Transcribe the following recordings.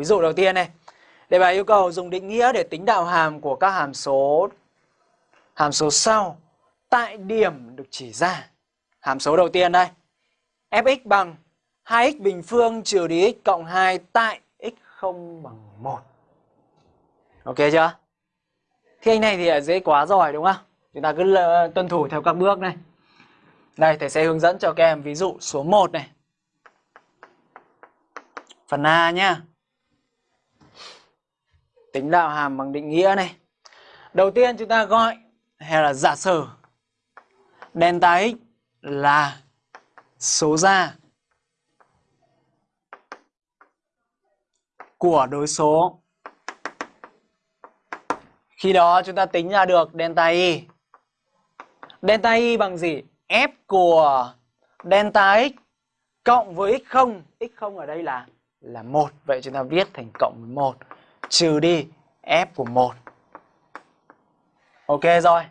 Ví dụ đầu tiên này. Đề bài yêu cầu dùng định nghĩa để tính đạo hàm của các hàm số hàm số sau tại điểm được chỉ ra. Hàm số đầu tiên đây. fx bằng 2x bình phương trừ đi x cộng 2 tại x không bằng 1. Ok chưa? Thì anh này thì dễ quá rồi đúng không? Chúng ta cứ tuân thủ theo các bước này. Đây, thầy sẽ hướng dẫn cho các em ví dụ số 1 này. Phần A nhá. Tính đạo hàm bằng định nghĩa này. Đầu tiên chúng ta gọi hay là giả sử delta x là số ra của đối số. Khi đó chúng ta tính ra được delta y. Delta y bằng gì? F của delta x cộng với x0. x0 ở đây là là 1. Vậy chúng ta viết thành cộng với 1 trừ đi f của 1. Ok rồi.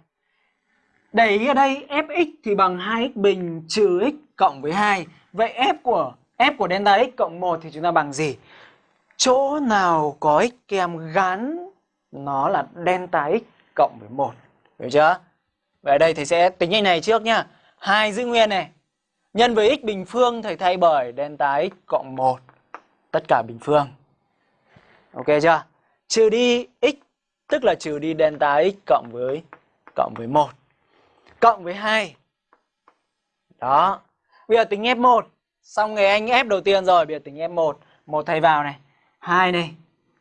Để ý ở đây, fx thì bằng 2x bình trừ x cộng với 2. Vậy f của f của delta x cộng 1 thì chúng ta bằng gì? Chỗ nào có x kèm gắn, nó là delta x cộng với 1. Hiểu chưa? Vậy ở đây thầy sẽ tính như này trước nhá. 2 giữ nguyên này. Nhân với x bình phương thầy thay bởi delta x cộng 1. Tất cả bình phương. Ok chưa? Trừ đi x tức là trừ đi delta x cộng với cộng với 1 cộng với 2. Đó. Bây giờ tính F1. Xong người anh F đầu tiên rồi, bây giờ tính F1. 1 thay vào này. 2 này.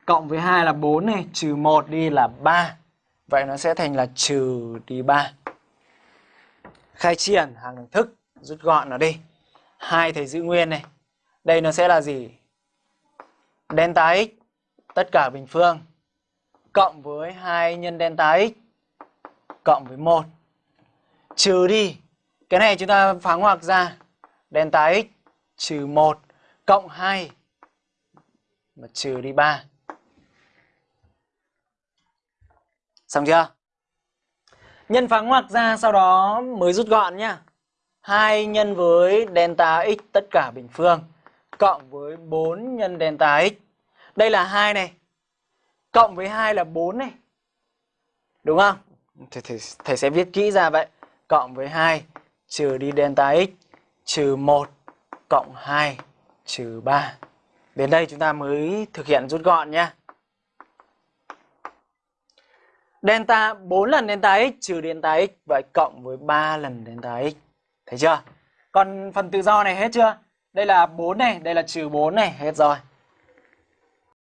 Cộng với 2 là 4 này. Trừ 1 đi là 3. Vậy nó sẽ thành là trừ đi 3. Khai triển hàng đẳng thức. Rút gọn nó đi. 2 thầy giữ nguyên này. Đây nó sẽ là gì? Delta x. Tất cả bình phương. Cộng với 2 nhân delta x. Cộng với 1 trừ đi, cái này chúng ta phá ngoặc ra delta x trừ 1 cộng 2 mà trừ đi 3. Xong chưa? Nhân phá ngoặc ra, sau đó mới rút gọn nhá. 2 nhân với delta x tất cả bình phương, cộng với 4 nhân delta x. Đây là 2 này. Cộng với 2 là 4 này. Đúng không? Thầy, thầy, thầy sẽ viết kỹ ra vậy cộng với 2 trừ đi delta x trừ 1 cộng 2 trừ 3. Đến đây chúng ta mới thực hiện rút gọn nhé. Delta 4 lần delta x trừ delta x vậy cộng với 3 lần delta x. Thấy chưa? Còn phần tự do này hết chưa? Đây là 4 này, đây là trừ 4 này, hết rồi.